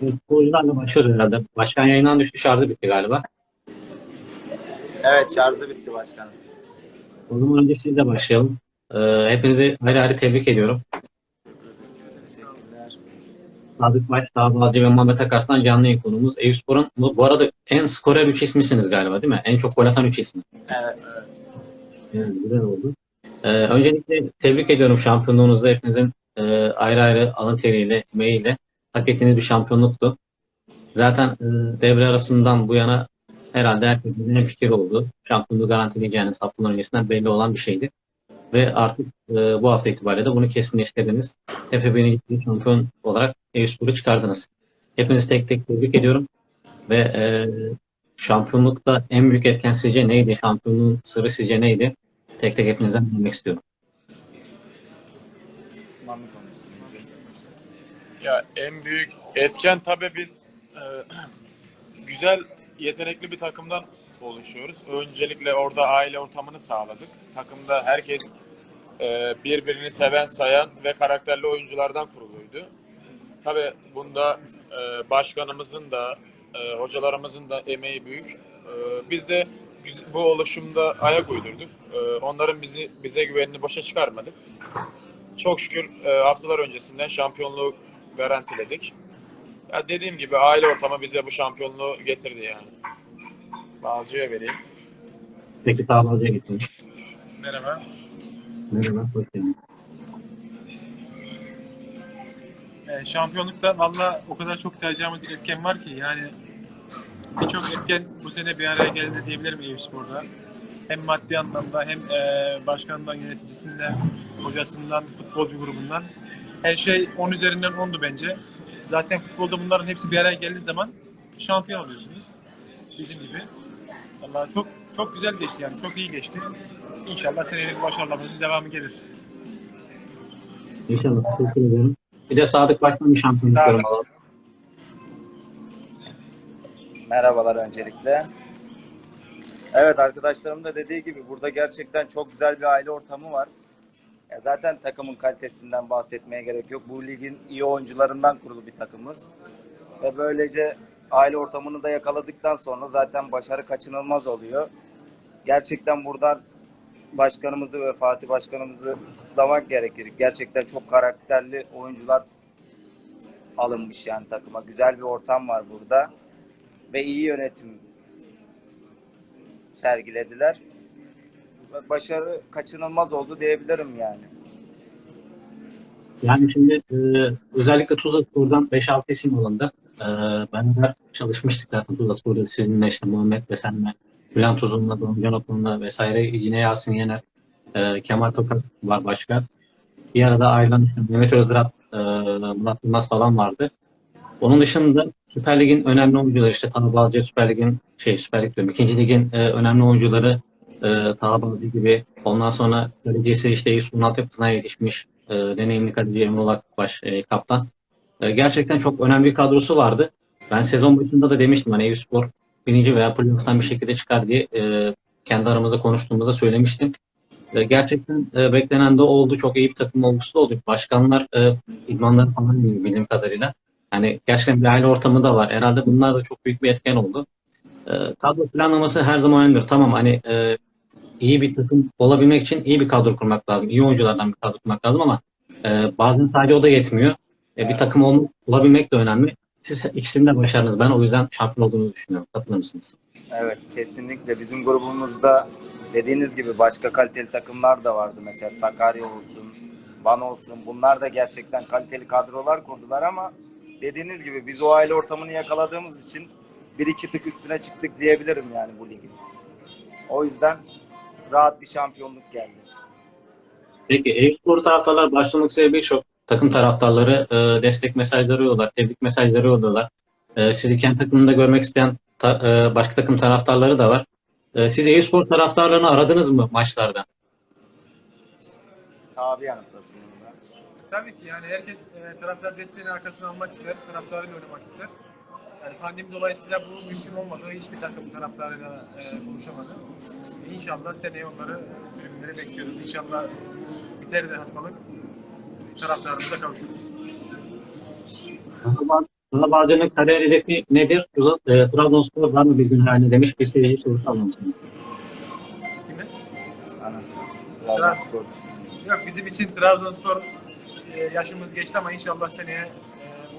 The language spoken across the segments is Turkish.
Futbolcularla başlıyoruz herhalde. Başkan yayından düştü şarjı bitti galiba. Evet şarjı bitti başkanım. O zaman önce sizle başlayalım. Ee, hepinizi ayrı ayrı tebrik ediyorum. Sadık Baş, Dağbalcı ve Muhammed Akarslan canlı yayın konumuz. Eyüpspor'un bu, bu arada en skorer 3 ismisiniz galiba değil mi? En çok gol atan 3 ismi. Evet. Yani güzel oldu. Ee, öncelikle tebrik ediyorum şampiyonluğunuzda hepinizin e, ayrı ayrı alın teriyle, emeğiyle hak ettiğiniz bir şampiyonluktu. Zaten e, devre arasından bu yana herhalde herkesin en fikir oldu. Şampiyonluğu garantileyeceğiniz haftalar öncesinden belli olan bir şeydi. Ve artık e, bu hafta itibariyle de bunu kesinleştirdiniz. Ciddi şampiyon olarak Eyüpspor'u çıkardınız. Hepinizi tek tek tebrik ediyorum. Ve e, şampiyonlukta en büyük etken sizce neydi? Şampiyonluğun sırrı sizce neydi? Tek tek hepinizden dinlemek istiyorum. Ya en büyük etken tabii biz e, güzel, yetenekli bir takımdan oluşuyoruz. Öncelikle orada aile ortamını sağladık. Takımda herkes e, birbirini seven, sayan ve karakterli oyunculardan kuruluydu. Tabii bunda e, başkanımızın da, e, hocalarımızın da emeği büyük. E, biz de bu oluşumda ayak uydurduk. E, onların bizi bize güvenini boşa çıkarmadık. Çok şükür e, haftalar öncesinden şampiyonluğu garantiledik. Ya dediğim gibi aile ortamı bize bu şampiyonluğu getirdi yani. Balcı'ya vereyim. Peki Dağbalcı'ya gittim. Merhaba. Merhaba, hoş geldin. E, şampiyonlukta valla o kadar çok sayacağımız etken var ki yani birçok etken bu sene bir araya geldi diyebilirim Eyüpspor'da. Hem maddi anlamda hem e, başkanından, yöneticisinden, hocasından, futbolcu grubundan. Her şey 10 üzerinden 10'du bence. Zaten futbolda bunların hepsi bir araya geldiği zaman şampiyon oluyorsunuz. Bizim gibi. Valla çok çok güzel geçti yani. Çok iyi geçti. İnşallah senenin başarılarımızın devamı gelir. İnşallah. Teşekkür ederim. Bir de Sadık Baş'tan bir şampiyonluk Sadık. yorum alalım. Merhabalar öncelikle. Evet arkadaşlarım da dediği gibi burada gerçekten çok güzel bir aile ortamı var. Ya zaten takımın kalitesinden bahsetmeye gerek yok. Bu ligin iyi oyuncularından kurulu bir takımız. Ve böylece aile ortamını da yakaladıktan sonra zaten başarı kaçınılmaz oluyor. Gerçekten buradan başkanımızı ve Fatih başkanımızı kutlamak gerekir. Gerçekten çok karakterli oyuncular alınmış yani takıma. Güzel bir ortam var burada. Ve iyi yönetim sergilediler. Başarı kaçınılmaz oldu diyebilirim yani. Yani şimdi e, özellikle Tuzla Spor'dan 5-6 isim alındı. E, beraber çalışmıştık zaten Tuzla Spor'da sizinle işte Muhammed ve senle, Bülent Uzun'la, Doğan Okul'la vesaire yine Yasin Yener, e, Kemal Toprak var başka. Bir arada ayrılan işte Mehmet Özdirat, e, Murat Yılmaz falan vardı. Onun dışında Süper Lig'in önemli oyuncuları işte Taha Balcı, Süper Lig'in şey Süper Lig diyorum. İkinci Lig'in e, önemli oyuncuları e, Taha gibi. Ondan sonra kalecisi işte Yusuf'un altyapısına yetişmiş e, deneyimli kaleci Emre Akbaş e, kaptan. E, gerçekten çok önemli bir kadrosu vardı. Ben sezon başında da demiştim hani Eyüpspor birinci veya playoff'tan bir şekilde çıkar diye e, kendi aramızda konuştuğumuzda söylemiştim. E, gerçekten e, beklenen de oldu. Çok iyi bir takım olgusu da oldu. Başkanlar e, idmanları falan bildiğim kadarıyla. Hani gerçekten bir aile ortamı da var. Herhalde bunlar da çok büyük bir etken oldu. E, kadro planlaması her zaman önemlidir. Tamam hani e, iyi bir takım olabilmek için iyi bir kadro kurmak lazım. İyi oyunculardan bir kadro kurmak lazım ama e, bazen sadece o da yetmiyor. E, bir takım olmak, olabilmek de önemli. Siz ikisini de başardınız. Ben o yüzden şampiyon olduğunu düşünüyorum. Katılır mısınız? Evet kesinlikle bizim grubumuzda dediğiniz gibi başka kaliteli takımlar da vardı. Mesela Sakarya olsun, Van olsun. Bunlar da gerçekten kaliteli kadrolar kurdular ama dediğiniz gibi biz o aile ortamını yakaladığımız için bir iki tık üstüne çıktık diyebilirim yani bu ligin. O yüzden rahat bir şampiyonluk geldi. Peki Eyüpspor taraftarlar başlamak üzere birçok takım taraftarları e, destek mesajları yolluyorlar, tebrik mesajları yolluyorlar. E, sizi kendi takımında görmek isteyen ta- e, başka takım taraftarları da var. E, siz Eyüpspor taraftarlarını aradınız mı maçlarda? Tabi yanıtlasın. Tabii ki yani herkes e, taraftar desteğini arkasına almak ister, taraftarıyla oynamak ister. Yani pandemi dolayısıyla bu mümkün olmadı. Hiçbir takım taraftarıyla e, buluşamadı. E, İnşallah seneye onları tribünlere bekliyoruz. İnşallah biter de hastalık taraftarımıza kavuşuruz. Fenerbahçe'nin kariyer hedefi nedir? E, Trabzonspor var mı bir gün haline demiş bir seyirci sorusu sana. Kime? Sana. Trabzonspor. Yok bizim için Trabzonspor e, yaşımız geçti ama inşallah seneye e,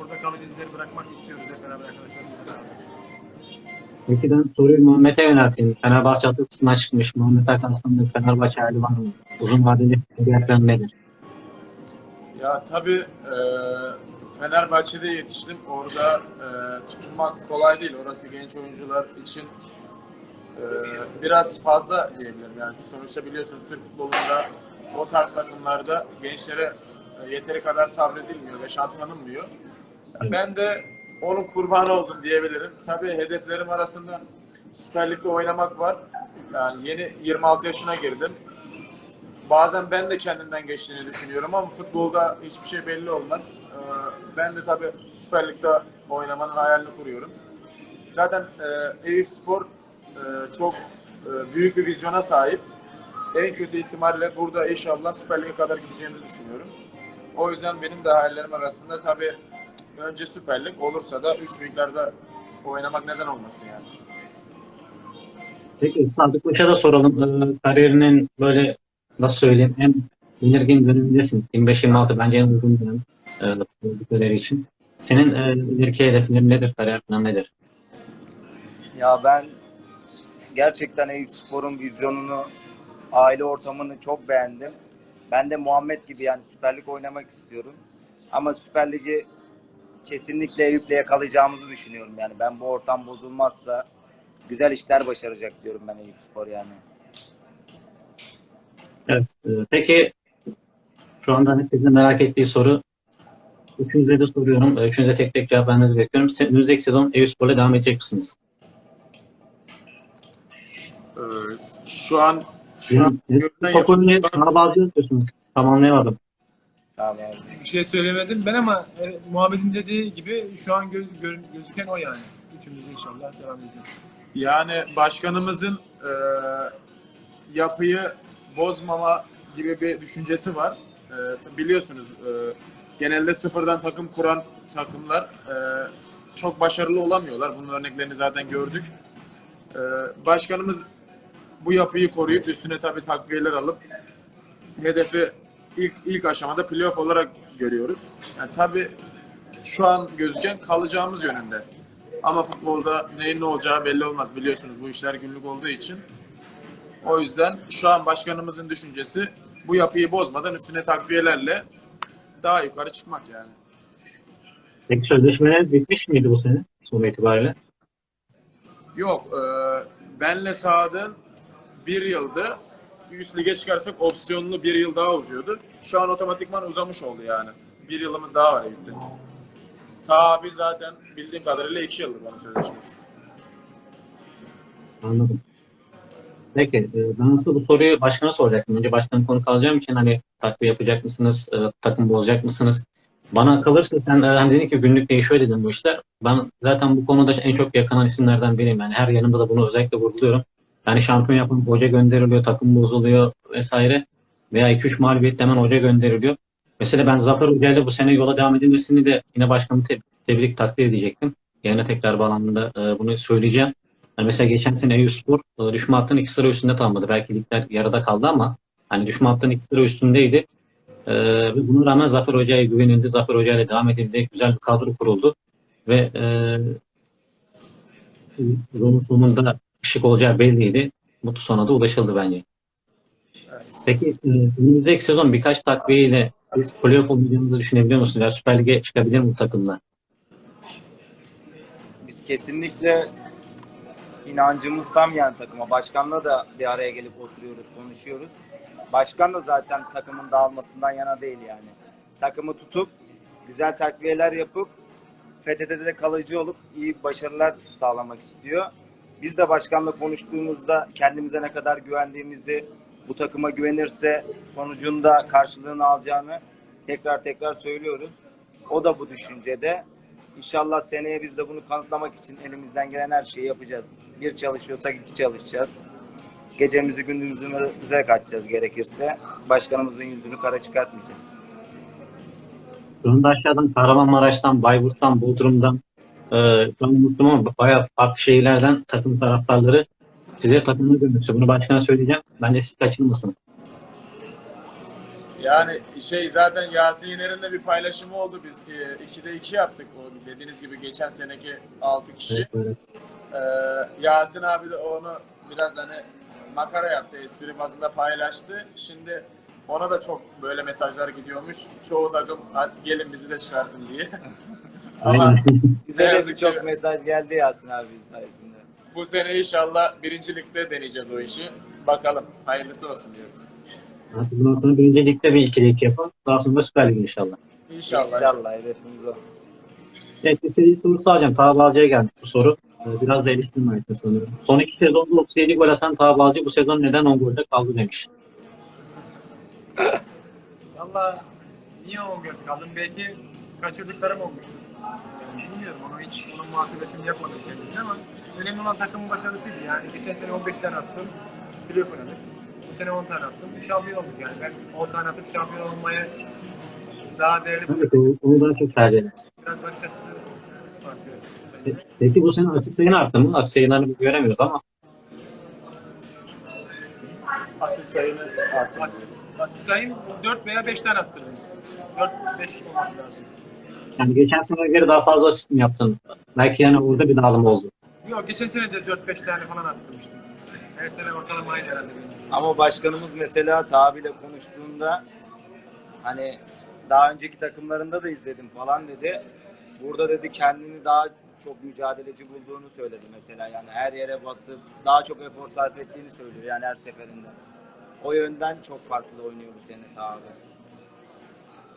burada kalıcı izleri bırakmak istiyoruz hep beraber arkadaşlarımızla beraber. Ben soruyu Muhammed'e yönelteyim. Fenerbahçe altyapısından çıkmış. Muhammed Akarslan'ın Fenerbahçe hali var mı? Uzun vadeli kariyer planı nedir? Ya tabii e, Fenerbahçe'de yetiştim. Orada e, tutunmak kolay değil. Orası genç oyuncular için e, biraz fazla diyebilirim. Yani sonuçta biliyorsunuz Türk futbolunda o tarz takımlarda gençlere e, yeteri kadar sabredilmiyor ve şans tanınmıyor. Evet. Ben de onun kurbanı oldum diyebilirim. Tabii hedeflerim arasında Süper Lig'de oynamak var. Yani yeni 26 yaşına girdim. Bazen ben de kendimden geçtiğini düşünüyorum ama futbolda hiçbir şey belli olmaz. Ee, Ben de tabii Süper Lig'de oynamanın hayalini kuruyorum. Zaten e, Eyüp Spor e, çok e, büyük bir vizyona sahip. En kötü ihtimalle burada inşallah Süper Lig'e kadar gideceğimizi düşünüyorum. O yüzden benim de hayallerim arasında tabii önce Süper Lig olursa da üç büyüklerde oynamak neden olmasın yani. Peki Sadık Paşa da soralım. Ee, kariyerinin böyle nasıl söyleyeyim en belirgin dönemindesin. 25-26 bence en uygun dönem e, futbol kariyeri için. Senin e, ileriki hedeflerin nedir? Kariyer planı nedir? Ya ben gerçekten Eyüp Spor'un vizyonunu, aile ortamını çok beğendim. Ben de Muhammed gibi yani Süper Lig oynamak istiyorum. Ama Süper Lig'i kesinlikle Eyüp'le yakalayacağımızı düşünüyorum yani. Ben bu ortam bozulmazsa güzel işler başaracak diyorum ben Eyüp Spor yani. Evet. e, peki şu anda herkesin merak ettiği soru Üçünüze de soruyorum. E, Üçünüze tek tek cevap vermenizi bekliyorum. Siz Önümüzdeki sezon Eyüpspor'la devam edecek misiniz? Ee, Şu an şu an görünen Topu önüne bana yapıyorsunuz. Tamamlayamadım. Tamam yani. Bir şey söylemedim ben ama e, Muhammed'in dediği gibi şu an gö- gö- gözüken o yani. Üçümüz inşallah devam edeceğiz. Yani başkanımızın e, yapıyı bozmama gibi bir düşüncesi var. E, biliyorsunuz e, genelde sıfırdan takım kuran takımlar e, çok başarılı olamıyorlar. Bunun örneklerini zaten gördük. E, başkanımız bu yapıyı koruyup üstüne tabii takviyeler alıp hedefi ilk ilk aşamada playoff olarak görüyoruz. Yani tabii şu an gözüken kalacağımız yönünde. Ama futbolda neyin ne olacağı belli olmaz. Biliyorsunuz bu işler günlük olduğu için. O yüzden şu an başkanımızın düşüncesi bu yapıyı bozmadan üstüne takviyelerle daha yukarı çıkmak yani. Peki sözleşmeler bitmiş miydi bu sene sonu itibariyle? Yok, e, benle Saad'ın bir yıldı. Üst lige çıkarsak opsiyonlu bir yıl daha uzuyordu. Şu an otomatikman uzamış oldu yani. Bir yılımız daha var Eyüp'te. Tabi zaten bildiğim kadarıyla iki yıldır bana sözleşmesi. Anladım. Peki e, ben nasıl bu soruyu başkana soracaktım. Önce başkanın konu kalacağım için hani takviye yapacak mısınız? e, takım bozacak mısınız? Bana kalırsa sen e, hani dedin ki günlük değişiyor dedin bu işler. Ben zaten bu konuda en çok yakınan isimlerden biriyim. Yani her yanımda da bunu özellikle vurguluyorum. Yani şampiyon yapan hoca gönderiliyor, takım bozuluyor vesaire. Veya 2-3 mağlubiyetle hemen hoca gönderiliyor. Mesela ben Zafer Hoca bu sene yola devam edilmesini de yine başkanı te- tebrik takdir edecektim. Yine tekrar bağlandığında e, bunu söyleyeceğim. Yani mesela geçen sene Eyüpspor e, düşme hattının iki sıra üstünde tamamladı. Belki ligler yarıda kaldı ama hani düşme hattının iki sıra üstündeydi. E, buna rağmen Zafer Hoca'ya güvenildi. Zafer Hoca devam edildi. Güzel bir kadro kuruldu. Ve e, sonunda ışık olacağı belliydi. Mutlu sona da ulaşıldı bence. Peki e, önümüzdeki sezon birkaç takviyeyle biz playoff olacağımızı düşünebiliyor musunuz? Ya Süper Lig'e çıkabilir mi bu takımlar? Biz kesinlikle inancımız tam yani takıma. Başkanla da bir araya gelip oturuyoruz, konuşuyoruz. Başkan da zaten takımın dağılmasından yana değil yani. Takımı tutup güzel takviyeler yapıp PTT'de de kalıcı olup iyi başarılar sağlamak istiyor. Biz de başkanla konuştuğumuzda kendimize ne kadar güvendiğimizi, bu takıma güvenirse sonucunda karşılığını alacağını tekrar tekrar söylüyoruz. O da bu düşüncede. İnşallah seneye biz de bunu kanıtlamak için elimizden gelen her şeyi yapacağız. Bir çalışıyorsak iki çalışacağız. Gecemizi gündüzümüzü bize kaçacağız gerekirse. Başkanımızın yüzünü kara çıkartmayacağız. Anda aşağıdan Kahramanmaraş'tan, Bayburt'tan, Bodrum'dan Ee, şu an unuttum ama bayağı farklı şehirlerden takım taraftarları size takımını görmüştü. Bunu başkana söyleyeceğim. Bence siz kaçırmasın. Yani şey zaten Yasin Yener'in de bir paylaşımı oldu. Biz 2'de 2 yaptık. O dediğiniz gibi geçen seneki 6 kişi. Evet, böyle. Ee, Yasin abi de onu biraz hani makara yaptı, espri bazında paylaştı. Şimdi ona da çok böyle mesajlar gidiyormuş. Çoğu takım "Hadi gelin bizi de çıkartın diye. Ama. Bize yazık çok mesaj geldi Yasin abi sayesinde. bu sene inşallah birincilikte deneyeceğiz o işi. Bakalım. Hayırlısı olsun diyoruz. Bundan sonra birinci ligde bir ikili iki yapalım. Daha sonra da Süper Lig inşallah. İnşallah. İnşallah hedefimiz o. Evet, bir seri sorusu alacağım. Taha Balcı'ya gelmiş bu soru. Ee, Biraz da eleştirme ayetine sanıyorum. Son iki sezonda 37 gol atan Taha Balcı bu sezon neden 10 golde kaldı demiş. Valla niye o gün kaldım? Belki kaçırdıklarım olmuştur. Yani bilmiyorum onu hiç onun muhasebesini yapmadım kendimde ama önemli olan takımın başarısıydı. Yani geçen sene 15 tane attım. Playoff oynadık. Bu sene 10 tane attım. Şampiyon olduk yani. Ben 10 tane atıp şampiyon olmaya daha değerli Evet, onu daha çok tercih ederiz. biraz bakış açısı farklı. Peki bu sene asist sayın arttı mı? Asist sayılarını göremiyoruz ama Asist sayını arttırdı. As, asist sayım 4 veya 5 tane attırdım. 4-5 olması lazım. Yani geçen sene göre daha fazla asist mi yaptın? Belki yani orada bir dağılım oldu. Yok geçen sene de 4-5 tane falan attırmıştım. Her sene ortalama aynı herhalde. Ama başkanımız mesela Tabi'yle konuştuğunda hani daha önceki takımlarında da izledim falan dedi. Burada dedi kendini daha çok mücadeleci bulduğunu söyledi mesela. Yani her yere basıp daha çok efor sarf ettiğini söylüyor yani her seferinde. O yönden çok farklı oynuyor bu sene Tabi.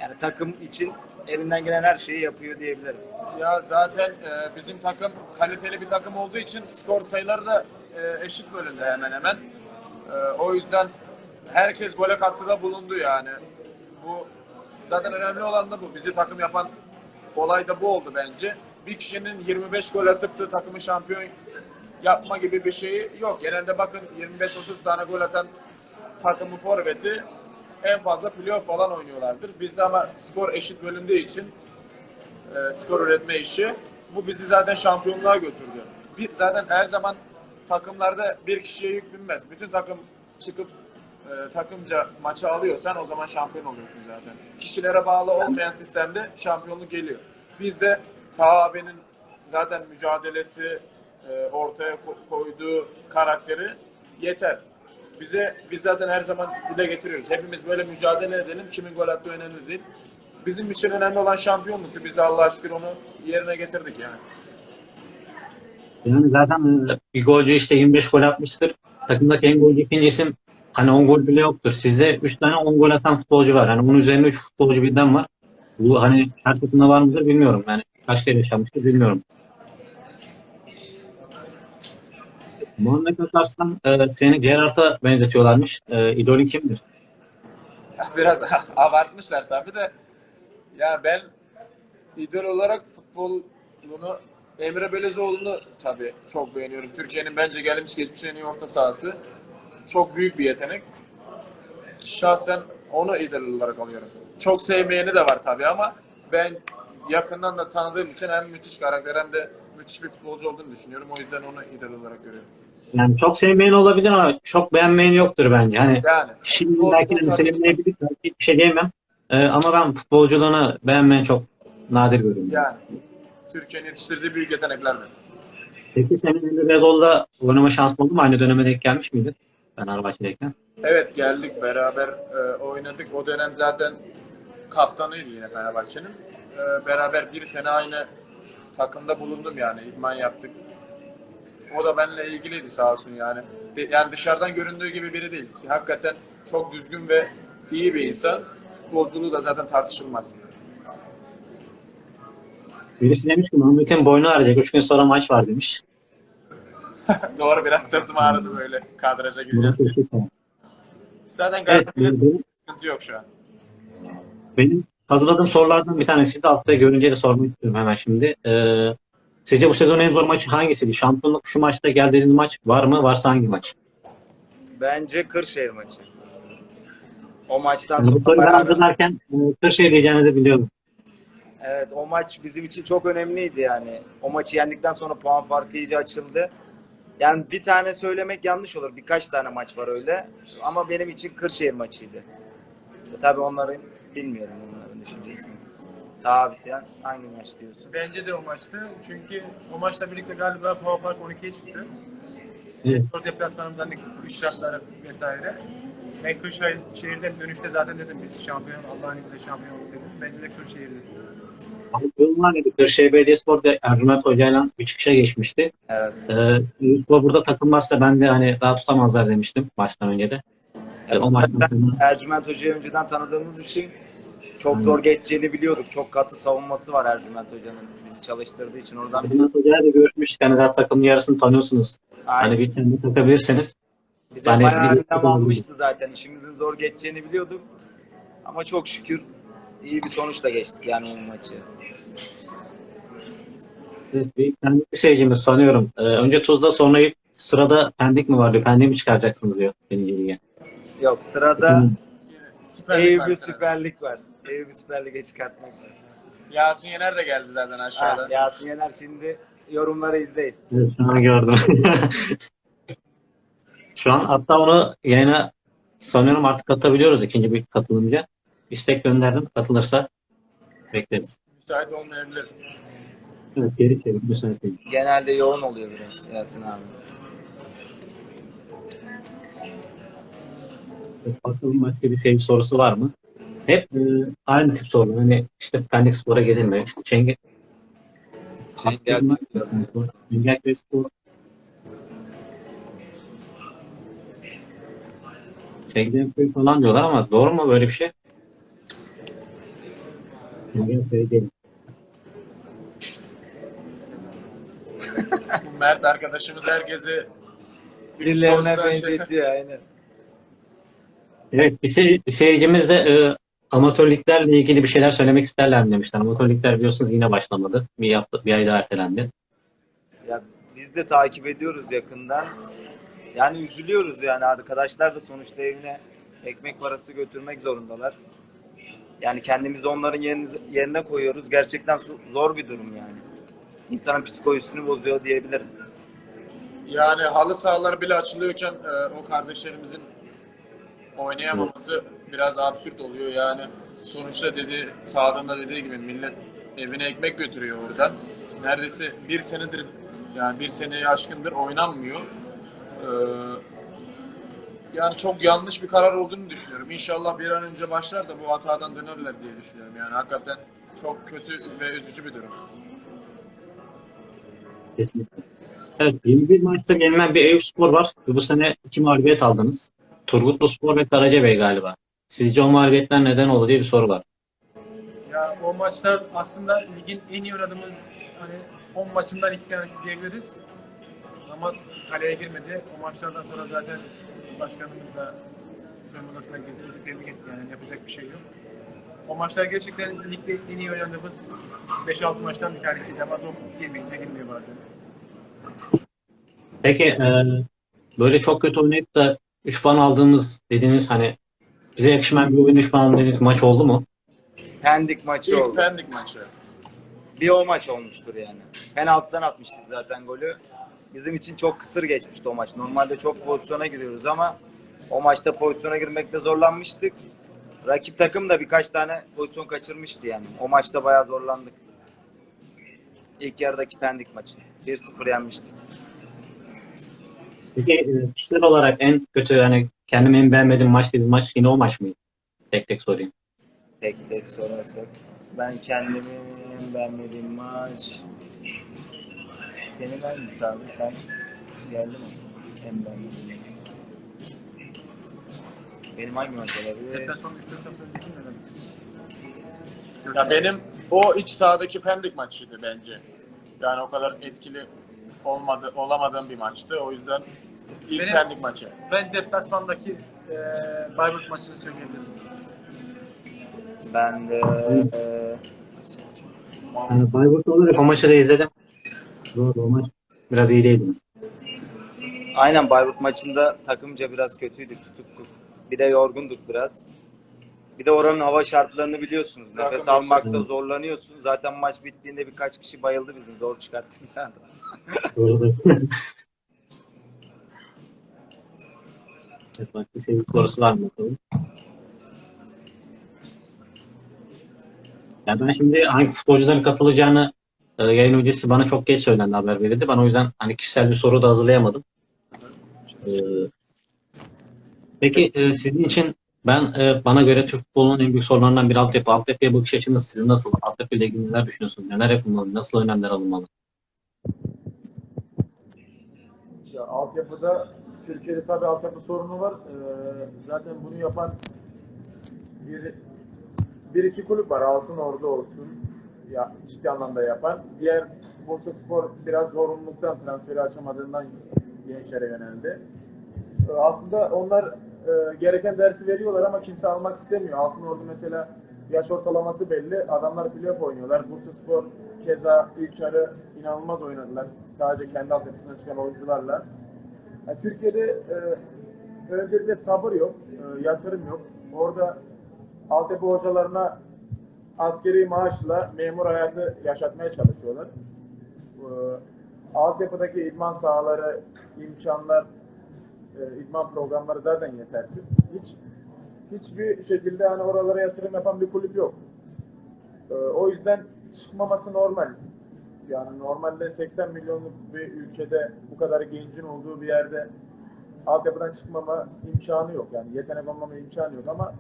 Yani takım için elinden gelen her şeyi yapıyor diyebilirim. Ya zaten e, bizim takım kaliteli bir takım olduğu için skor sayıları da e, eşit bölümde hemen hemen. E, o yüzden herkes gole katkıda bulundu yani. Bu zaten önemli olan da bu. Bizi takım yapan olay da bu oldu bence. Bir kişinin 25 gol atıp da takımı şampiyon yapma gibi bir şeyi yok. Genelde bakın 25-30 tane gol atan takımı forveti en fazla playoff falan oynuyorlardır. Bizde ama skor eşit bölündüğü için e, skor üretme işi. Bu bizi zaten şampiyonluğa götürdü. Bir, zaten her zaman takımlarda bir kişiye yük binmez. Bütün takım çıkıp e, takımca maçı alıyorsan o zaman şampiyon oluyorsun zaten. Kişilere bağlı olmayan sistemde şampiyonluk geliyor. Bizde Taha abinin zaten mücadelesi, e, ortaya ko- koyduğu karakteri yeter. Bize biz zaten her zaman dile getiriyoruz. Hepimiz böyle mücadele edelim. Kimin gol attığı önemli değil. Bizim için önemli olan şampiyonluktu. Biz de Allah'a şükür onu yerine getirdik yani. Yani zaten e, bir golcü işte 25 gol atmıştır. Takımdaki en golcü ikinci isim hani 10 gol bile yoktur. Sizde 3 tane 10 gol atan futbolcu var. Hani bunun üzerine 3 futbolcu birden var. Bu hani her takımda var mıdır bilmiyorum. Yani kaç kere yaşanmıştır bilmiyorum. Muhammed Atarslan e, seni Gerrard'a benzetiyorlarmış. E, idolün kimdir? Biraz abartmışlar tabii de. Ya ben idol olarak futbolunu Emre Belezoğlu'nu tabii çok beğeniyorum. Türkiye'nin bence gelmiş geçmiş en iyi orta sahası. Çok büyük bir yetenek. Şahsen onu idol olarak alıyorum. Çok sevmeyeni de var tabii ama ben yakından da tanıdığım için hem müthiş karakter hem de müthiş bir futbolcu olduğunu düşünüyorum. O yüzden onu idol olarak görüyorum. Yani çok sevmeyen olabilir ama çok beğenmeyen yoktur bence. Hani Yani Şimdi belki de futbol sevmeyebilir, belki bir şey diyemem. Ee, ama ben futbolculuğunu beğenmeyen çok nadir görüyorum. yani Türkiye'nin yetiştirdiği büyük yeteneklerden. Peki senin Emre Belözoğlu'da oynama şansın oldu mu? Aynı döneme denk gelmiş miydin? Fenerbahçe'deyken. Evet geldik beraber e, oynadık. O dönem zaten kaptanıydı yine Fenerbahçe'nin. E, beraber bir sene aynı takımda bulundum yani. İdman yaptık. O da benimle ilgiliydi sağ olsun yani. De- yani dışarıdan göründüğü gibi biri değil. Hakikaten çok düzgün ve iyi bir insan. Futbolculuğu da zaten tartışılmaz. Birisi demiş ki Mahmut'un boynu ağrıyacak. Üç gün sonra maç var demiş. Doğru biraz sırtım ağrıdı böyle kadraja gireceğim. Zaten Evet, gayet benim, sıkıntı yok şu an. benim hazırladığım sorulardan bir tanesi de altta görünce de sormak istiyorum hemen şimdi. Ee, sizce bu sezonun en zor maçı hangisiydi? Şampiyonluk şu maçta geldiğiniz maç var mı? Varsa hangi maç? Bence Kırşehir maçı. O maçtan Yani bu sonra soruyu ben hazırlarken e, Kırşehir diyeceğinizi biliyordum. Evet o maç bizim için çok önemliydi yani. O maçı yendikten sonra puan farkı iyice açıldı. Yani bir tane söylemek yanlış olur. Birkaç tane maç var öyle. Ama benim için Kırşehir maçıydı. E, tabii onların bilmiyorum onların düşüncesini. Abi sen hangi maç diyorsun? Bence de o maçtı. Çünkü o maçla birlikte galiba puan fark 12'ye çıktı. Evet. Spor deplasmanımızdan hani kış şartları vesaire. Ben Kırşehir'den dönüşte zaten dedim biz şampiyon, Allah'ın izniyle şampiyon olduk dedim. Bence de Kırşehir'di. Durum var idi. Kırşehir Belediyespor da Ercüment Hoca'yla bir çıkışa geçmişti. Evet. Ee, burada takılmazsa ben de hani daha tutamazlar demiştim baştan önce de. Ee, o maçtan sonra Ercüment Hoca'yı önceden tanıdığımız için çok zor geçeceğini biliyorduk. Çok katı savunması var Ercüment Hoca'nın bizi çalıştırdığı için oradan Ercüment Hoca'yla da görüşmüştük. Hani zaten takımın yarısını tanıyorsunuz. Aynen. Hani bir tane takabilirseniz. Bize Hani bayağı bir- almıştı zaten. İşimizin zor geçeceğini biliyorduk. Ama çok şükür iyi bir sonuçla geçtik yani o maçı. Evet, bir Pendik seyircimiz sanıyorum. Ee, önce Tuzla sonra sırada Pendik mi var diyor. Pendik'i mi çıkaracaksınız diyor. Birinci lige. Yok sırada Süper Lig var sırada. Süper Lig var. Eyüp'ü Süper Lig'e çıkartmak var. Yasin Yener de geldi zaten Ha, aşağıda. Yasin Yener şimdi yorumları izleyin. Evet, şu an gördüm. şu an hatta onu yayına sanıyorum artık katabiliyoruz ikinci bir katılımcı. İstek gönderdim. Katılırsa bekleriz. Müsait olmayabilir. Evet, geri çevir. Müsait değil. Genelde yoğun oluyor biraz Yasin abi. Bakalım başka bir sevgi sorusu var mı? Hep e, aynı tip sorular. Hani işte Pendik Spor'a gelir mi? İşte Çenge... Çengelköy Spor. Çengelköy falan diyorlar ama doğru mu böyle bir şey? Bu Mert arkadaşımız herkesi Birilerine şey- benzetiyor aynen. Evet, bir, sey- bir seyircimiz de e, amatör liglerle ilgili bir şeyler söylemek isterler mi demişler. Amatör ligler biliyorsunuz yine başlamadı. Bir hafta, bir ay daha ertelendi. Ya biz de takip ediyoruz yakından. Yani üzülüyoruz yani arkadaşlar da sonuçta evine ekmek parası götürmek zorundalar. Yani kendimizi onların yerine, yerine koyuyoruz. Gerçekten zo- zor bir durum yani. İnsanın psikolojisini bozuyor diyebilirim. yani halı sahalar bile açılıyorken e, o kardeşlerimizin oynayamaması biraz absürt oluyor yani. Sonuçta dedi sağlığında dediği gibi millet evine ekmek götürüyor oradan. Neredeyse bir senedir yani bir seneyi aşkındır oynanmıyor. Ee, yani çok yanlış bir karar olduğunu düşünüyorum. İnşallah bir an önce başlar da bu hatadan dönerler diye düşünüyorum. Yani hakikaten çok kötü ve üzücü bir durum. Kesinlikle. Evet, 21 maçta gelinen bir Eyüp Spor var. Bu sene iki mağlubiyet aldınız. Turgutlu Spor ve Karacabey galiba. Sizce o mağlubiyetler neden oldu diye bir soru var. Ya o maçlar aslında ligin en iyi oynadığımız hani 10 maçından iki tanesi diyebiliriz. Ama kaleye girmedi. O maçlardan sonra zaten başkanımız da soyunma odasına girdi. Bizi tebrik etti yani yapacak bir şey yok. O maçlar gerçekten ligde en iyi oynadığımız 5-6 maçtan bir tanesiydi ama top girmeyince girmiyor bazen. Peki e, böyle çok kötü oynayıp da 3 puan aldığımız dediğimiz hani bize yakışmayan bir oyun 3 puan dediğimiz maç oldu mu? Pendik maçı İlk oldu. Pendik maçı. Bir o maç olmuştur yani. Penaltıdan atmıştık zaten golü. Bizim için çok kısır geçmişti o maç. Normalde çok pozisyona giriyoruz ama o maçta pozisyona girmekte zorlanmıştık. Rakip takım da birkaç tane pozisyon kaçırmıştı yani. O maçta bayağı zorlandık. İlk yarıdaki Pendik maçı. 1-0 yenmiştik. Peki e, kişisel olarak en kötü yani kendim en beğenmediğim maç dediğim maç yine o maç mıydı? Tek tek sorayım. Tek tek sorarsak. Ben kendimi en beğenmediğim maç... Senin hangisi abi? Sen geldi mi? En beğenmediğim. Benim hangi maç olabilir? Deplasman 3-4 hafta önceki neden? Ya benim o iç sahadaki Pendik maçıydı bence. Yani o kadar etkili olmadı olamadığım bir maçtı. O yüzden ilk Benim- Pendik maçı. Ben deplasmandaki e, Bayburt maçını söyleyebilirim. Ben de e, Yani Bayburt olarak o maçı da izledim. Doğru o maç biraz iyi değildiniz. aynen Bayburt maçında takımca biraz kötüydük, tutuktuk. Bir de yorgunduk biraz. Bir de oranın hava şartlarını biliyorsunuz. Nefes Takım almakta yok. zorlanıyorsun. Zaten maç bittiğinde birkaç kişi bayıldı bizim. Zor çıkarttık zaten. Doğru. evet, bak bir sevgi sorusu var mı bakalım? Ya ben şimdi hangi futbolcuların katılacağını e, yayın öncesi bana çok geç söylendi haber verildi. Ben o yüzden hani kişisel bir soru da hazırlayamadım. E, peki e, sizin için ben e, bana göre Türk futbolunun en büyük sorunlarından biri altyapı. Altyapıya bakış açınız sizin nasıl? Altyapı ile ilgili neler düşünüyorsunuz? Neler yapılmalı? Nasıl önlemler alınmalı? Ya altyapıda Türkiye'de tabii altyapı sorunu var. Ee, zaten bunu yapan bir, bir iki kulüp var. Altın Ordu olsun. Ya ciddi anlamda yapan. Diğer Bursa Spor biraz zorunluluktan transferi açamadığından gençlere yöneldi. Ee, aslında onlar e, gereken dersi veriyorlar ama kimse almak istemiyor. Altın Ordu mesela yaş ortalaması belli. Adamlar playoff oynuyorlar. Bursa Spor keza ilk yarı inanılmaz oynadılar. Sadece kendi altyapısından çıkan oyuncularla. Yani Türkiye'de e, öncelikle sabır yok, e, yatırım yok. Orada altyapı hocalarına askeri maaşla memur hayatı yaşatmaya çalışıyorlar. E, altyapıdaki idman sahaları, imkanlar, e, idman programları zaten yetersiz. Hiç hiçbir şekilde hani oralara yatırım yapan bir kulüp yok. E, o yüzden çıkmaması normal. Yani normalde 80 milyonluk bir ülkede bu kadar gencin olduğu bir yerde altyapıdan çıkmama imkanı yok. Yani yetenek olmama imkanı yok ama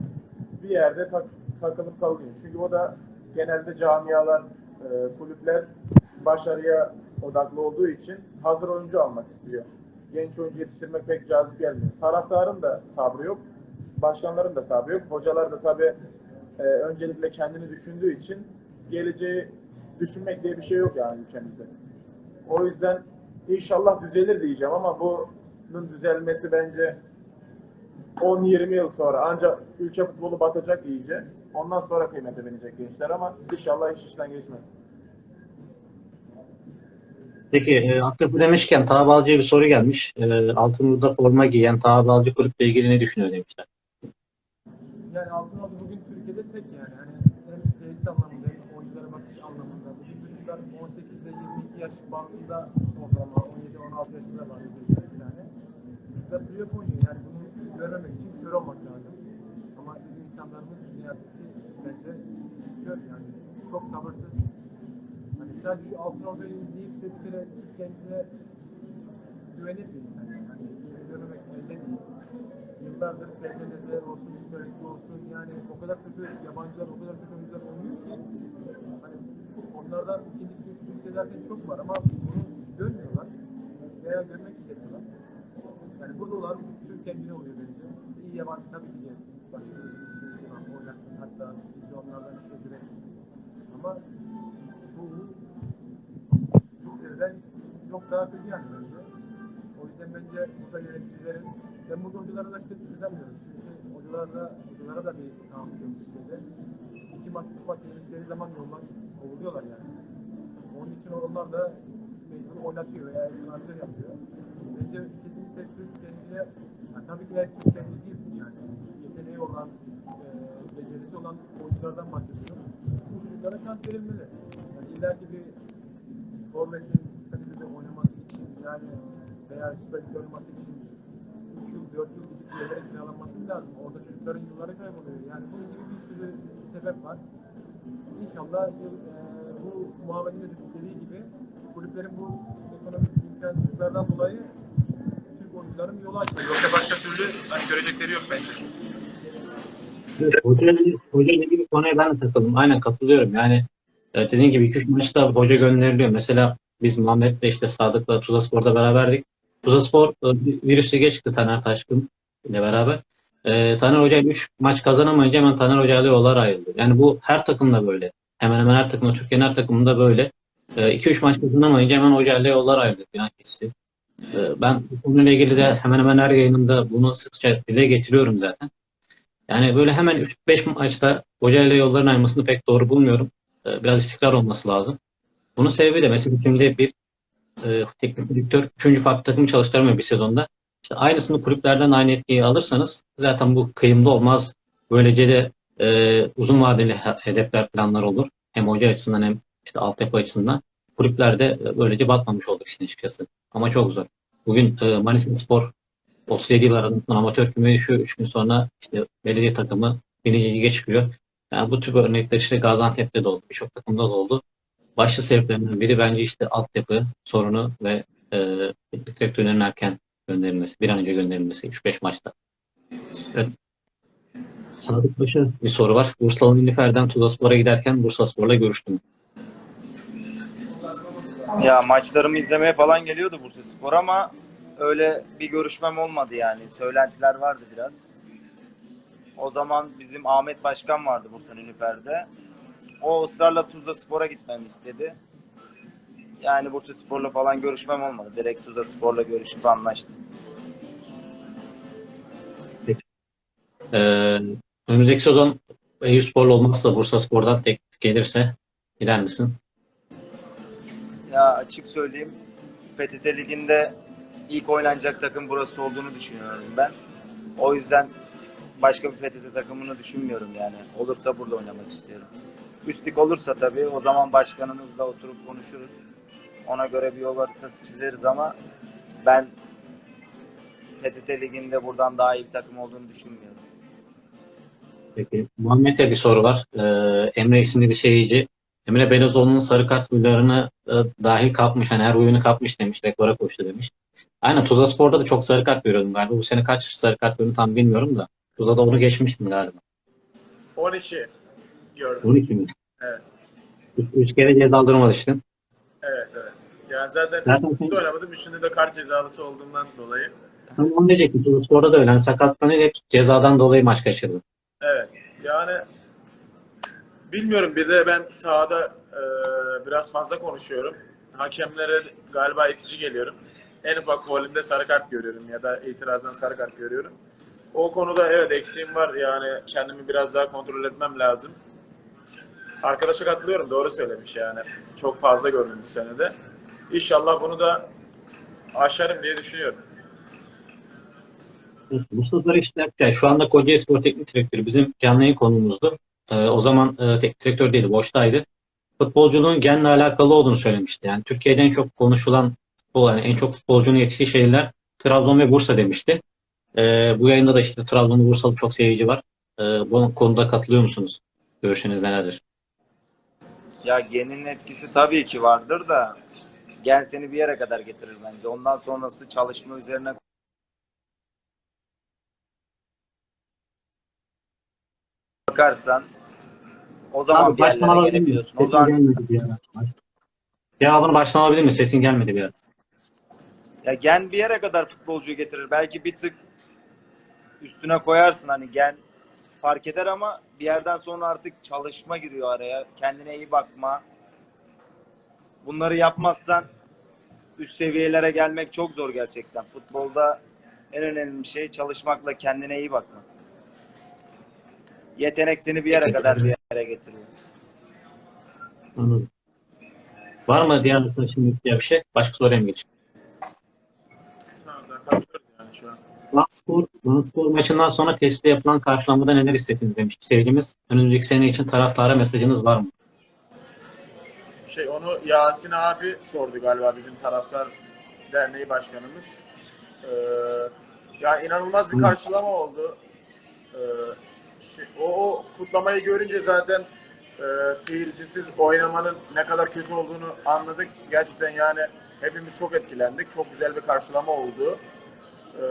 bir yerde tak, takılıp kalıyor. Çünkü o da genelde camialar, e, kulüpler başarıya odaklı olduğu için hazır oyuncu almak istiyor. Genç oyuncu yetiştirmek pek cazip gelmiyor. Taraftarın da sabrı yok. Başkanların da sabrı yok. Hocalar da tabii e, öncelikle kendini düşündüğü için geleceği düşünmek diye bir şey yok yani ülkemizde. O yüzden inşallah düzelir diyeceğim ama bunun düzelmesi bence 10-20 yıl sonra ancak ülke futbolu batacak iyice. Ondan sonra kıymete binecek gençler ama inşallah iş işten geçmez. Peki e, altyapı demişken Taha Balcı'ya bir soru gelmiş. E, Altınoluk'ta forma giyen Taha Balcı kulüple ilgili ne düşünüyor demişler. Yani Altınoluk bugün Türkiye'de tek yani. Hani hem tesis anlamında hem oyunculara bakış anlamında. Bugün çocuklar 18 ile 22 yaş bandında ortalama 17-16 yaşında var tane. Ve playoff oynuyor yani bunu görmemek için kör olmak lazım. Ama bizim insanlarımız ne yazık ki bence kör yani. Çok sabırsız. Sadece şu Altınoluk'u izleyip de bir kere kendine güvenir bir insan yani. Hani görmemek elde değil yıllardır TFL'de olsun, Süper olsun yani o kadar kötü yabancılar, o kadar kötü oyuncular oynuyor ki hani onlardan ikinci üçüncü ülkelerde çok var ama bunu görmüyorlar veya görmek istemiyorlar. Yani burada olan Türk kendine oluyor bence. İyi yabancı tabii ki gelsin. Başka bir ülke oynasın hatta biz onlardan işe girelim. Ama bu Türklerden çok daha kötü yani bence. O yüzden bence burada yöneticilerin ben bu hocalara da kötü düzenmiyorum. Çünkü hocalara, hocalara da bir tahammül Türkiye'de. İki maç, üç maç yenildikleri zaman yoldan kovuluyorlar yani. Onun için onlar da mecbur oynatıyor veya transfer yapıyor. Bence kesinlikle Türk kendine, yani tabii ki herkes kendi değil yani. Yeteneği olan, e, becerisi olan oyunculardan bahsediyorum. Bu çocuklara şans verilmeli. Yani illa ki bir forvetin yani veya süper oynaması için 3 yıl, 4 yıl gidip bir yerlere kiralanması lazım. Orada çocukların yılları kayboluyor. Yani bunun gibi bir sürü sebep var. İnşallah yıl, e, bu muhaberin de dediği gibi kulüplerin bu ekonomik imkansızlıklardan dolayı Türk oyuncuların yolu açıyor. Yoksa başka türlü hani görecekleri yok bence. Hoca, hoca ilgili konuya ben de takıldım. Aynen katılıyorum. Yani e, dediğin gibi 2-3 maçta hoca gönderiliyor. Mesela biz Muhammed'le işte Sadık'la Tuzla Spor'da beraberdik. Tuzla Spor e, virüs lige çıktı Taner Taşkın ile beraber. E, Taner Hoca 3 maç kazanamayınca hemen Taner Hoca ile yollar ayrıldı. Yani bu her takımda böyle. Hemen hemen her takımda, Türkiye'nin her takımında böyle. 2-3 maç kazanamayınca hemen Hoca ile yollar ayrıldı. Yani kesin. E, ben bu konuyla ilgili de hemen hemen her yayınımda bunu sıkça dile getiriyorum zaten. Yani böyle hemen 3-5 maçta Hoca ile yolların ayrılmasını pek doğru bulmuyorum. E, Biraz istikrar olması lazım. Bunun sebebi de mesela şimdi bir e, teknik direktör 3. farklı takım çalıştıramıyor bir sezonda. İşte aynısını kulüplerden aynı etkiyi alırsanız zaten bu kıyımda olmaz. Böylece de e, uzun vadeli he- hedefler, planlar olur. Hem hoca açısından hem işte altyapı açısından. Kulüpler de e, böylece batmamış olduk işin açıkçası. Ama çok zor. Bugün e, Manisa Spor 37 yıl sonra amatör kümeye düşüyor. 3 gün sonra işte belediye takımı birinci lige çıkıyor. Yani bu tür örnekler işte Gaziantep'te de oldu. Birçok takımda da oldu. Başlı sebeplerinden biri bence işte altyapı sorunu ve e, teknik direktörlerin erken gönderilmesi. Bir an önce gönderilmesi 3-5 maçta. Evet. Sadık Paşa bir soru var. Bursalı Nilüfer'den Tuzlaspor'a giderken Bursaspor'la görüştüm. Ya maçlarımı izlemeye falan geliyordu Bursa Spor ama öyle bir görüşmem olmadı yani. Söylentiler vardı biraz. O zaman bizim Ahmet Başkan vardı Bursa Nilüfer'de. O ısrarla Tuzla Spor'a gitmemi istedi. Yani Bursa Spor'la falan görüşmem olmadı. Direkt Tuzla Spor'la görüşüp anlaştım. Ee, önümüzdeki sezon Eyüpsporlu olmazsa Bursaspor'dan teklif gelirse gider misin? Ya açık söyleyeyim PTT Ligi'nde ilk oynanacak takım burası olduğunu düşünüyorum ben. O yüzden başka bir PTT takımını düşünmüyorum yani. Olursa burada oynamak istiyorum. Üstlük olursa tabii o zaman başkanımızla oturup konuşuruz. Ona göre bir yol haritası çizeriz ama ben PTT Ligi'nde buradan daha iyi bir takım olduğunu düşünmüyorum. Peki. Muhammed'e bir soru var. Ee, Emre isimli bir seyirci. Emre Belezoğlu'nun sarı kart huylarını e, dahil kapmış. Hani her huyunu kapmış demiş. Rekora koştu demiş. Aynen Tuzla Spor'da da çok sarı kart görüyordum galiba. Bu sene kaç sarı kart gördüm tam bilmiyorum da. Tuzla'da onu geçmiştim galiba. 12 gördüm. 12 mi? Evet. Üç, üç kere cezalandırılmıştın. Evet evet. Yani zaten, Zaten sen- oynamadım. Üçünde de kart cezalısı olduğundan dolayı. Tam onu diyecektim. Spor'da da öyle. Sakatlanıp hep cezadan dolayı maç kaçırdı. Evet. Yani bilmiyorum bir de ben sahada e, biraz fazla konuşuyorum. Hakemlere galiba itici geliyorum. En ufak faulümde sarı kart görüyorum ya da itirazdan sarı kart görüyorum. O konuda evet eksiğim var yani kendimi biraz daha kontrol etmem lazım. Arkadaşa katılıyorum doğru söylemiş yani. Çok fazla gördüm bu senede. İnşallah bunu da aşarım diye düşünüyorum. Mustafa Barış Dertçay şu anda Kocaeli Spor Teknik Direktörü bizim canlı yayın konumuzdu. Ee, o zaman e, teknik direktör değildi, boştaydı. Futbolculuğun genle alakalı olduğunu söylemişti. Yani Türkiye'de en çok konuşulan yani en çok futbolcunun yetiştiği şehirler Trabzon ve Bursa demişti. Ee, bu yayında da işte Trabzon'da Bursalı çok seyirci var. Ee, bu konuda katılıyor musunuz? Görüşünüz nelerdir? Ya genin etkisi tabii ki vardır da gen seni bir yere kadar getirir bence. Ondan sonrası çalışma üzerine bakarsan o zaman Abi bir baştan yerlere alabilir miyiz? gelebiliyorsun. O Sesin zaman gelmedi bir ara. Cevabını baştan alabilir miyiz? Sesin gelmedi bir ara. ya gen bir yere kadar futbolcuyu getirir. Belki bir tık üstüne koyarsın hani gen fark eder ama bir yerden sonra artık çalışma giriyor araya. Kendine iyi bakma. Bunları yapmazsan üst seviyelere gelmek çok zor gerçekten. Futbolda en önemli şey çalışmakla kendine iyi bakmak. Yetenek seni bir yere Peki. kadar bir yere getiriyor. Anladım. Var mı diğer arkadaşın bir şey? Başka soruya mı geçeyim? Sağ olun, yani şu an. Vanspor, Vanspor maçından sonra testte yapılan karşılamada neler hissettiniz demiş seyircimiz. Önümüzdeki sene için taraftara mesajınız var mı? Şey onu Yasin abi sordu galiba bizim taraftar derneği başkanımız. Ee, ya inanılmaz bir karşılama oldu. Ee, şey, o, o kutlamayı görünce zaten e, seyircisiz oynamanın ne kadar kötü olduğunu anladık. Gerçekten yani hepimiz çok etkilendik. Çok güzel bir karşılama oldu. Ee,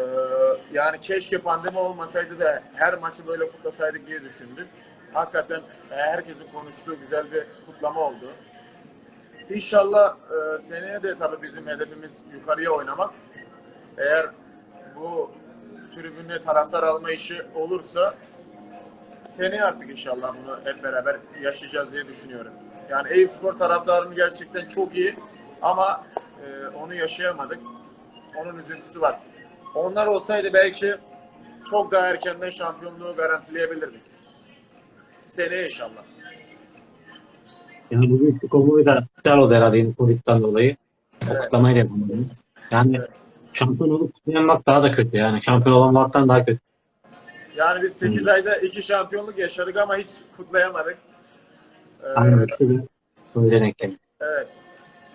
yani keşke pandemi olmasaydı da her maçı böyle kutlasaydık diye düşündük. Hakikaten e, herkesin konuştuğu güzel bir kutlama oldu. İnşallah e, seneye de tabii bizim hedefimiz yukarıya oynamak. Eğer bu tribünle taraftar alma işi olursa seneye artık inşallah bunu hep beraber yaşayacağız diye düşünüyorum. Yani Eyüpspor taraftarının gerçekten çok iyi ama e, onu yaşayamadık. Onun üzüntüsü var. Onlar olsaydı belki çok daha erkenden şampiyonluğu garantileyebilirdik. Seneye inşallah. Yani bugün konvoyu da iptal oldu herhalde Covid'den dolayı. O Evet. kutlamayı da yapamadınız. Yani Evet. şampiyon olup kutlayamak daha da kötü yani. Şampiyon olamamaktan daha kötü. Yani biz 8 ayda iki şampiyonluk yaşadık ama hiç kutlayamadık. Ee, Aynen de öyle denk geldi. evet.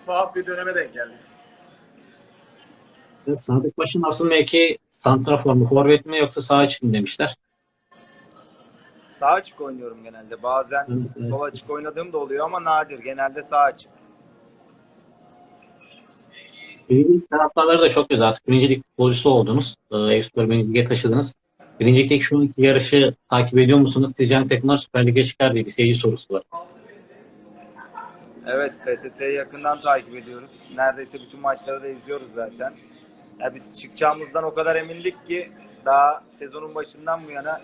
Tuhaf bir döneme denk geldik. Sadık Baş'ın asıl mevki santrafor mu, forvet mi yoksa sağ içi mi demişler. Sağ açık oynuyorum genelde. Bazen Evet, evet. sol açık oynadığım da oluyor ama nadir. Genelde sağ açık. Birincilik taraftarları da çok güzel. Artık birincilik futbolcusu oldunuz. Ee, Eyüpspor Birinci Lig'e taşıdınız. Birincilikteki şu anki yarışı takip ediyor musunuz? Sizce takımlar Süper Lig'e çıkar diye bir seyirci sorusu var. Evet, PTT'yi yakından takip ediyoruz. Neredeyse bütün maçları da izliyoruz zaten. Ya biz çıkacağımızdan o kadar emindik ki daha sezonun başından bu yana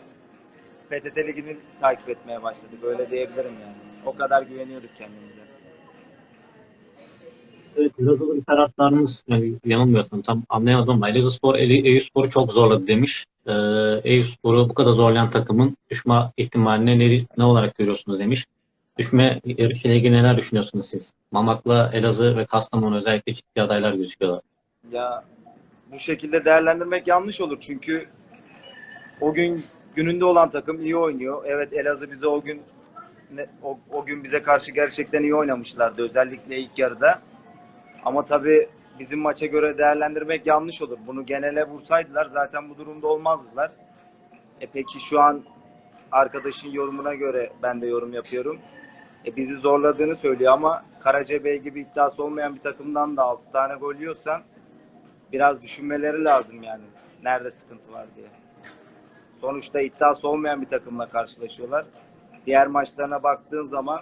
PTT Ligi'ni takip etmeye başladık. Öyle diyebilirim yani. O kadar güveniyorduk kendimize. Evet, Elazığlı bir taraftarımız, yani yanılmıyorsam tam anlayamadım ama Elazığspor Eyüpspor'u çok zorladı demiş. Ee, Eyüpspor'u bu kadar zorlayan takımın düşme ihtimalini ne, ne olarak görüyorsunuz demiş. Düşme yarışıyla ilgili neler düşünüyorsunuz siz? Mamak'la Elazığ ve Kastamonu özellikle ciddi adaylar gözüküyorlar. Ya bu şekilde değerlendirmek yanlış olur çünkü o gün gününde olan takım iyi oynuyor. Evet Elazığ bize o gün o, o gün bize karşı gerçekten iyi oynamışlardı özellikle ilk yarıda. Ama tabii bizim maça göre değerlendirmek yanlış olur. Bunu genele vursaydılar zaten bu durumda olmazdılar. E peki şu an arkadaşın yorumuna göre ben de yorum yapıyorum. E bizi zorladığını söylüyor ama Karacabey gibi iddiası olmayan bir takımdan da 6 tane gol yiyorsan biraz düşünmeleri lazım yani. Nerede sıkıntı var diye. Sonuçta iddiası olmayan bir takımla karşılaşıyorlar. Diğer maçlarına baktığın zaman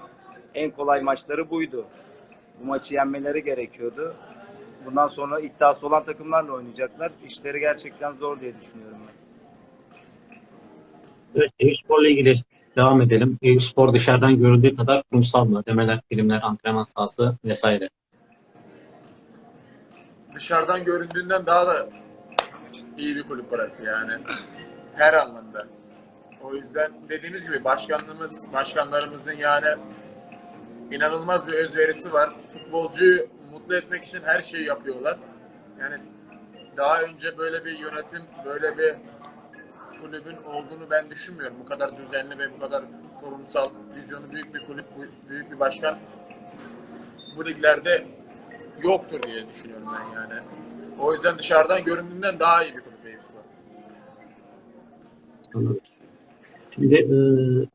en kolay maçları buydu. Bu maçı yenmeleri gerekiyordu. Bundan sonra iddiası olan takımlarla oynayacaklar. İşleri gerçekten zor diye düşünüyorum ben. Evet, Eyüpspor'la ilgili devam edelim. Eyüpspor dışarıdan görüldüğü kadar kurumsal mı? Ödemeler, primler, antrenman sahası vesaire. Dışarıdan göründüğünden daha da iyi bir kulüp burası yani. Her anlamda. O yüzden dediğimiz gibi başkanlığımız, başkanlarımızın yani inanılmaz bir özverisi var. Futbolcuyu mutlu etmek için her şeyi yapıyorlar. Yani daha önce böyle bir yönetim, böyle bir kulübün olduğunu ben düşünmüyorum. Bu kadar düzenli ve bu kadar kurumsal, vizyonu büyük bir kulüp, büyük bir başkan bu liglerde yoktur diye düşünüyorum ben yani. O yüzden dışarıdan göründüğünden daha iyi bir kulüp Eyüpspor. Şimdi e,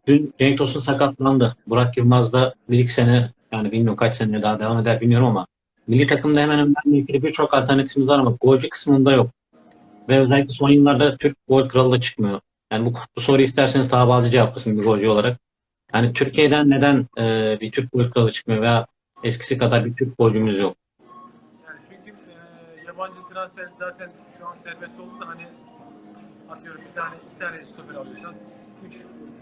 dün Cenk Tosun sakatlandı. Burak Yılmaz da bir iki sene yani bilmiyorum kaç sene daha devam eder bilmiyorum ama milli takımda hemen hemen ilgili birçok alternatifimiz var ama golcü kısmında yok. Ve özellikle son yıllarda Türk gol kralı da çıkmıyor. Yani bu, bu soruyu isterseniz daha bağlı cevaplasın bir golcü olarak. Yani Türkiye'den neden e, bir Türk gol kralı çıkmıyor veya eskisi kadar bir Türk golcümüz yok? Transfer zaten şu an serbest oldu da hani atıyorum bir tane iki tane stoper alıyorsan üç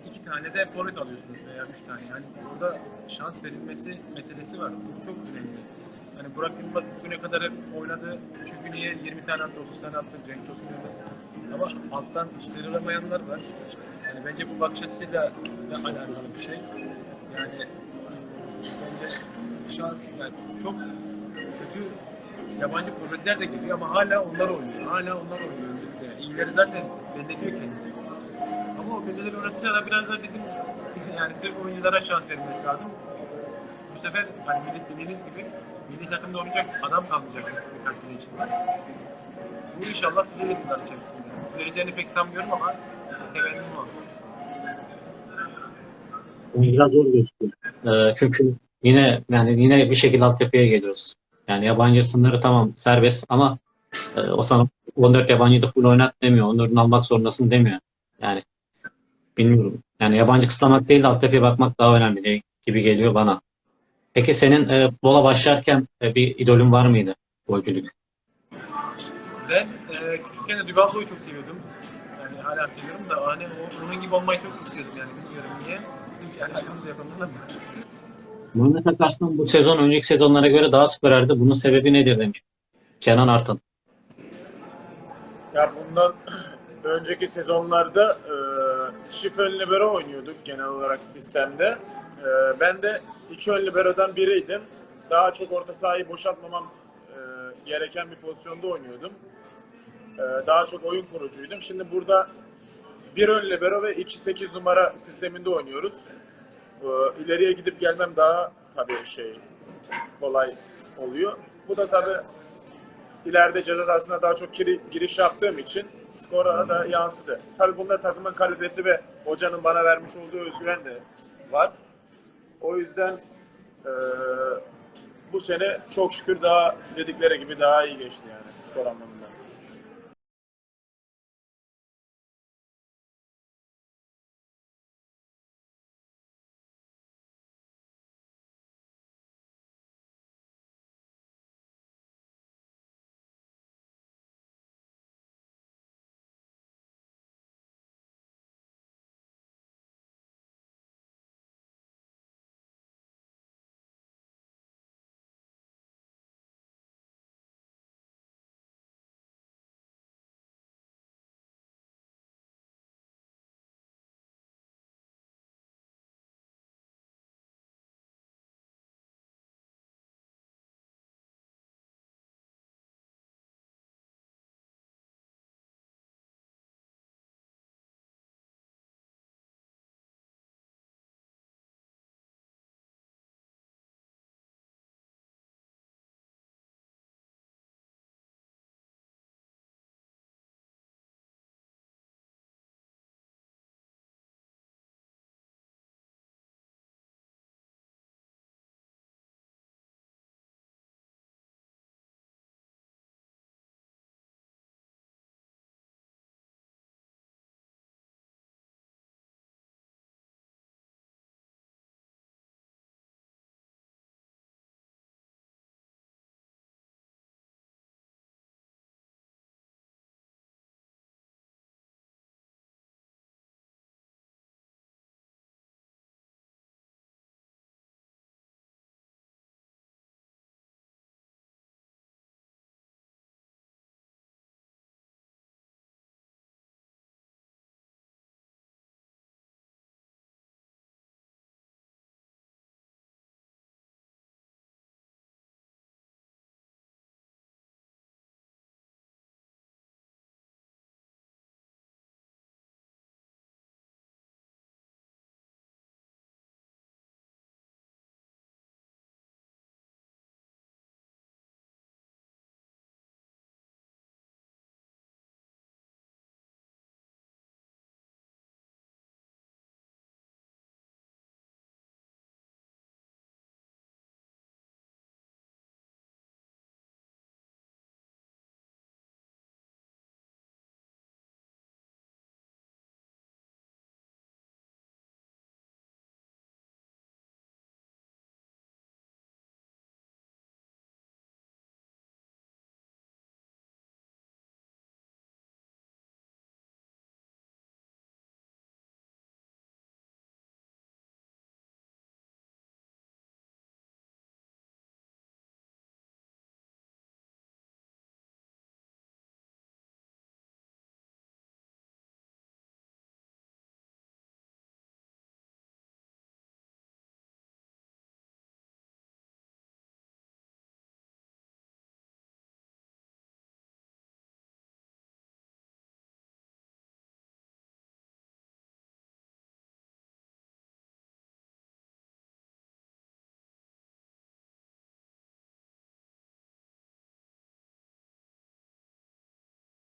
iki tane de forvet alıyorsunuz veya üç tane. Yani burada şans verilmesi meselesi var. Bu çok önemli. Hani Burak Yılmaz bugüne kadar hep oynadı. Çünkü niye 20 tane attı, 30 tane attı, Cenk Tosun. Ama alttan sıyrılamayanlar var. Yani bence bu bakış açısıyla da alakalı bir şey. Yani bence şans yani çok kötü yabancı forvetler de geliyor ama hala onlar oynuyor. Hala onlar oynuyor. Yani iyileri zaten belirliyor kendini. Ama o kötüleri oynatınca da biraz da bizim yani Türk oyunculara şans verilmesi lazım. Bu sefer hani dediğiniz gibi milli takımda oynayacak adam kalmayacak birkaç sene içinde. Bu inşallah düzelir yıllar içerisinde. Düzeleceğini pek sanmıyorum ama temennim o. Biraz zor gözüküyor. Ee, çünkü yine yani yine bir şekilde altyapıya geliyoruz. Yani yabancı sınırı tamam serbest ama e, o sana 14 yabancıyı da full oynat demiyor. Onların almak zorundasın demiyor. Yani bilmiyorum. Yani yabancı kısıtlamak değil de altyapıya bakmak daha önemli değil gibi geliyor bana. Peki senin e, futbola başlarken e, bir idolün var mıydı? Golcülük. Ben e, küçükken de Dubablo'yu çok seviyordum. Yani hala seviyorum da hani o, onun gibi olmayı çok istiyordum yani bilmiyorum niye. Hiç alakamız yapamadım ama. Muhammed Akarslan bu sezon önceki sezonlara göre daha skor erdi. Bunun sebebi nedir demiş. Kenan Artan. Ya bundan önceki sezonlarda e, çift ön libero oynuyorduk genel olarak sistemde. E, ben de iki ön libero'dan biriydim. Daha çok orta sahayı boşaltmamam e, gereken bir pozisyonda oynuyordum. E, daha çok oyun kurucuydum. Şimdi burada bir ön libero ve iki 8 numara sisteminde oynuyoruz. Ee, ileriye gidip gelmem daha tabii şey kolay oluyor. Bu da tabii ileride ceza sahasına daha çok giri- giriş yaptığım için skora da yansıdı. Tabii bunda takımın kalitesi ve hocanın bana vermiş olduğu özgüven de var. O yüzden eee, bu sene çok şükür daha dedikleri gibi daha iyi geçti yani skor anlamında.